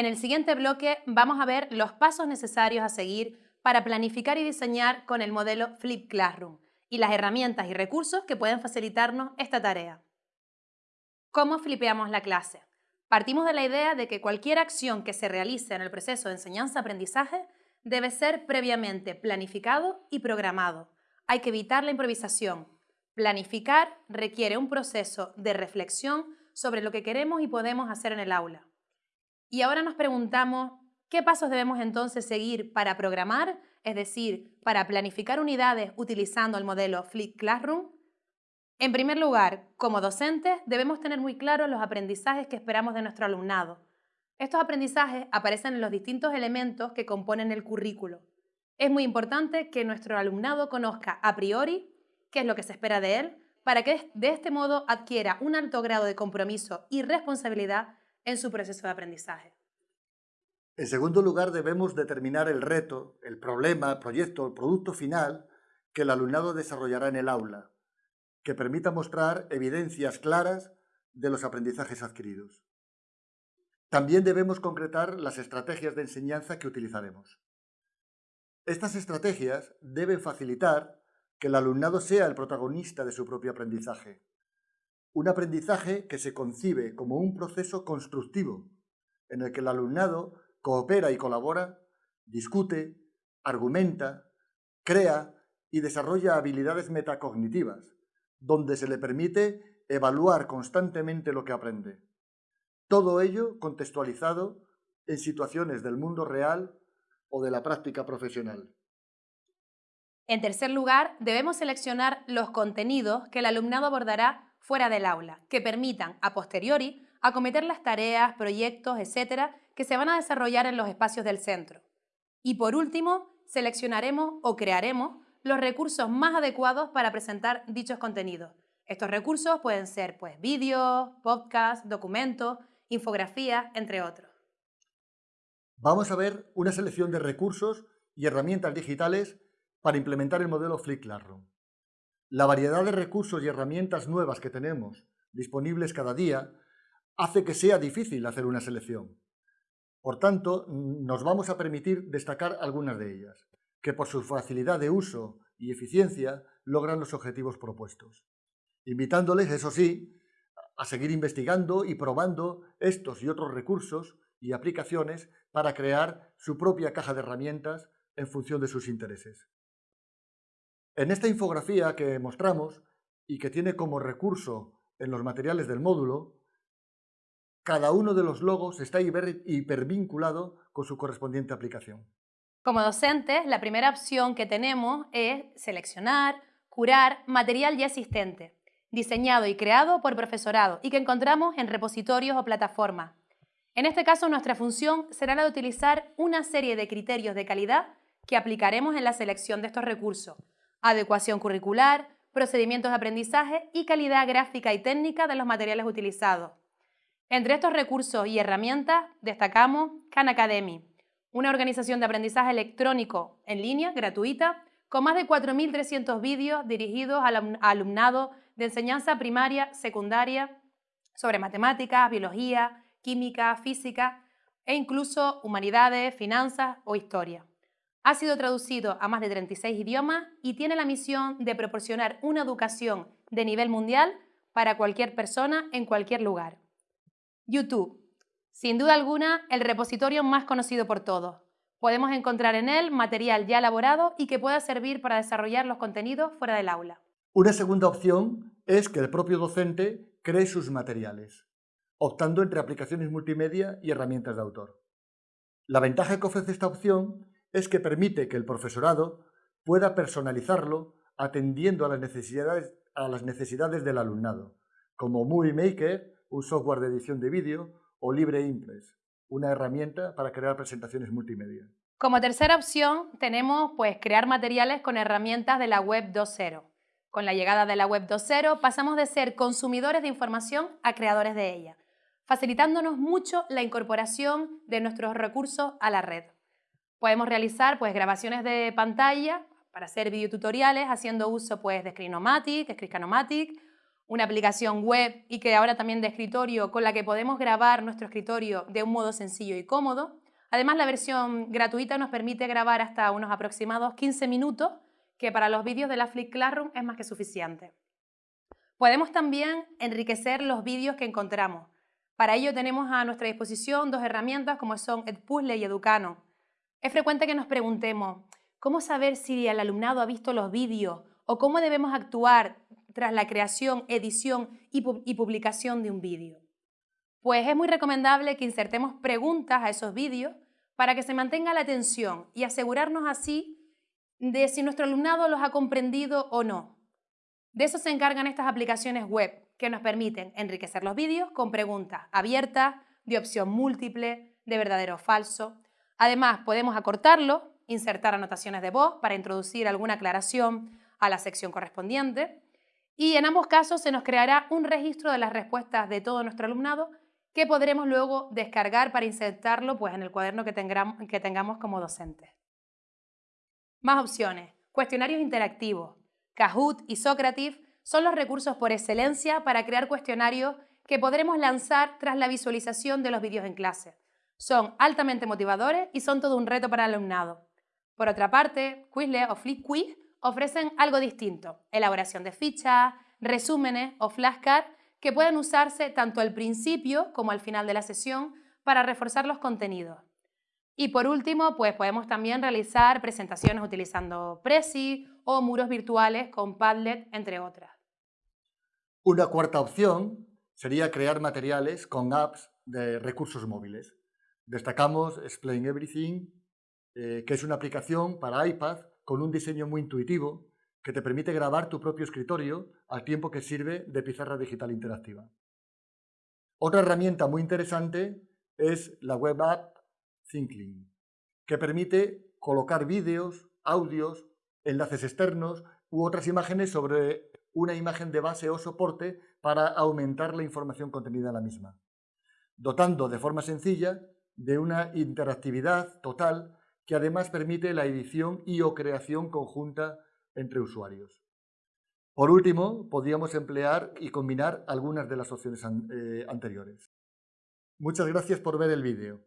En el siguiente bloque vamos a ver los pasos necesarios a seguir para planificar y diseñar con el modelo Flip Classroom y las herramientas y recursos que pueden facilitarnos esta tarea. ¿Cómo flipeamos la clase? Partimos de la idea de que cualquier acción que se realice en el proceso de enseñanza-aprendizaje debe ser previamente planificado y programado. Hay que evitar la improvisación. Planificar requiere un proceso de reflexión sobre lo que queremos y podemos hacer en el aula. Y ahora nos preguntamos, ¿qué pasos debemos entonces seguir para programar, es decir, para planificar unidades utilizando el modelo Flip Classroom? En primer lugar, como docentes, debemos tener muy claros los aprendizajes que esperamos de nuestro alumnado. Estos aprendizajes aparecen en los distintos elementos que componen el currículo. Es muy importante que nuestro alumnado conozca a priori qué es lo que se espera de él, para que de este modo adquiera un alto grado de compromiso y responsabilidad en su proceso de aprendizaje. En segundo lugar, debemos determinar el reto, el problema, el proyecto, el producto final que el alumnado desarrollará en el aula, que permita mostrar evidencias claras de los aprendizajes adquiridos. También debemos concretar las estrategias de enseñanza que utilizaremos. Estas estrategias deben facilitar que el alumnado sea el protagonista de su propio aprendizaje, un aprendizaje que se concibe como un proceso constructivo, en el que el alumnado coopera y colabora, discute, argumenta, crea y desarrolla habilidades metacognitivas, donde se le permite evaluar constantemente lo que aprende. Todo ello contextualizado en situaciones del mundo real o de la práctica profesional. En tercer lugar, debemos seleccionar los contenidos que el alumnado abordará fuera del aula, que permitan, a posteriori, acometer las tareas, proyectos, etcétera, que se van a desarrollar en los espacios del centro. Y por último, seleccionaremos o crearemos los recursos más adecuados para presentar dichos contenidos. Estos recursos pueden ser pues, vídeos, podcasts, documentos, infografías, entre otros. Vamos a ver una selección de recursos y herramientas digitales para implementar el modelo Flip Classroom. La variedad de recursos y herramientas nuevas que tenemos disponibles cada día hace que sea difícil hacer una selección. Por tanto, nos vamos a permitir destacar algunas de ellas, que por su facilidad de uso y eficiencia logran los objetivos propuestos. Invitándoles, eso sí, a seguir investigando y probando estos y otros recursos y aplicaciones para crear su propia caja de herramientas en función de sus intereses. En esta infografía que mostramos y que tiene como recurso en los materiales del módulo, cada uno de los logos está hipervinculado con su correspondiente aplicación. Como docentes, la primera opción que tenemos es seleccionar, curar material ya existente, diseñado y creado por profesorado y que encontramos en repositorios o plataformas. En este caso, nuestra función será la de utilizar una serie de criterios de calidad que aplicaremos en la selección de estos recursos, adecuación curricular, procedimientos de aprendizaje y calidad gráfica y técnica de los materiales utilizados. Entre estos recursos y herramientas destacamos Khan Academy, una organización de aprendizaje electrónico en línea gratuita con más de 4.300 vídeos dirigidos al alumnado de enseñanza primaria, secundaria, sobre matemáticas, biología, química, física e incluso humanidades, finanzas o historia. Ha sido traducido a más de 36 idiomas y tiene la misión de proporcionar una educación de nivel mundial para cualquier persona en cualquier lugar. YouTube. Sin duda alguna, el repositorio más conocido por todos. Podemos encontrar en él material ya elaborado y que pueda servir para desarrollar los contenidos fuera del aula. Una segunda opción es que el propio docente cree sus materiales, optando entre aplicaciones multimedia y herramientas de autor. La ventaja que ofrece esta opción es que permite que el profesorado pueda personalizarlo atendiendo a las necesidades, del alumnado, como Movie Maker, un software de edición de vídeo, o LibreImpress, una herramienta para crear presentaciones multimedia. Como tercera opción tenemos pues, crear materiales con herramientas de la web 2.0. Con la llegada de la web 2.0 pasamos de ser consumidores de información a creadores de ella, facilitándonos mucho la incorporación de nuestros recursos a la red. Podemos realizar pues, grabaciones de pantalla para hacer videotutoriales haciendo uso pues, de Screenomatic, Screencanomatic una aplicación web y que ahora también de escritorio con la que podemos grabar nuestro escritorio de un modo sencillo y cómodo. Además, la versión gratuita nos permite grabar hasta unos aproximados 15 minutos, que para los vídeos de la Flip Classroom es más que suficiente. Podemos también enriquecer los vídeos que encontramos. Para ello tenemos a nuestra disposición dos herramientas como son Edpuzzle y Educano. Es frecuente que nos preguntemos, ¿cómo saber si el alumnado ha visto los vídeos o cómo debemos actuar tras la creación, edición y, publicación de un vídeo? Pues es muy recomendable que insertemos preguntas a esos vídeos para que se mantenga la atención y asegurarnos así de si nuestro alumnado los ha comprendido o no. De eso se encargan estas aplicaciones web que nos permiten enriquecer los vídeos con preguntas abiertas, de opción múltiple, de verdadero o falso. Además, podemos acortarlo, insertar anotaciones de voz para introducir alguna aclaración a la sección correspondiente y en ambos casos se nos creará un registro de las respuestas de todo nuestro alumnado que podremos luego descargar para insertarlo pues, en el cuaderno que tengamos, que tengamos como docentes. Más opciones. Cuestionarios interactivos. Kahoot y Socrative son los recursos por excelencia para crear cuestionarios que podremos lanzar tras la visualización de los vídeos en clase. Son altamente motivadores y son todo un reto para el alumnado. Por otra parte, Quizlet o Flip Quiz ofrecen algo distinto, elaboración de fichas, resúmenes o flashcards que pueden usarse tanto al principio como al final de la sesión para reforzar los contenidos. Y por último, pues podemos también realizar presentaciones utilizando Prezi o muros virtuales con Padlet, entre otras. Una cuarta opción sería crear materiales con apps de recursos móviles. Destacamos Explain Everything, eh, que es una aplicación para iPad con un diseño muy intuitivo que te permite grabar tu propio escritorio al tiempo que sirve de pizarra digital interactiva. Otra herramienta muy interesante es la web app Thinking, que permite colocar vídeos, audios, enlaces externos u otras imágenes sobre una imagen de base o soporte para aumentar la información contenida en la misma, dotando de forma sencilla de una interactividad total que además permite la edición y o creación conjunta entre usuarios. Por último, podríamos emplear y combinar algunas de las opciones eh, anteriores. Muchas gracias por ver el vídeo.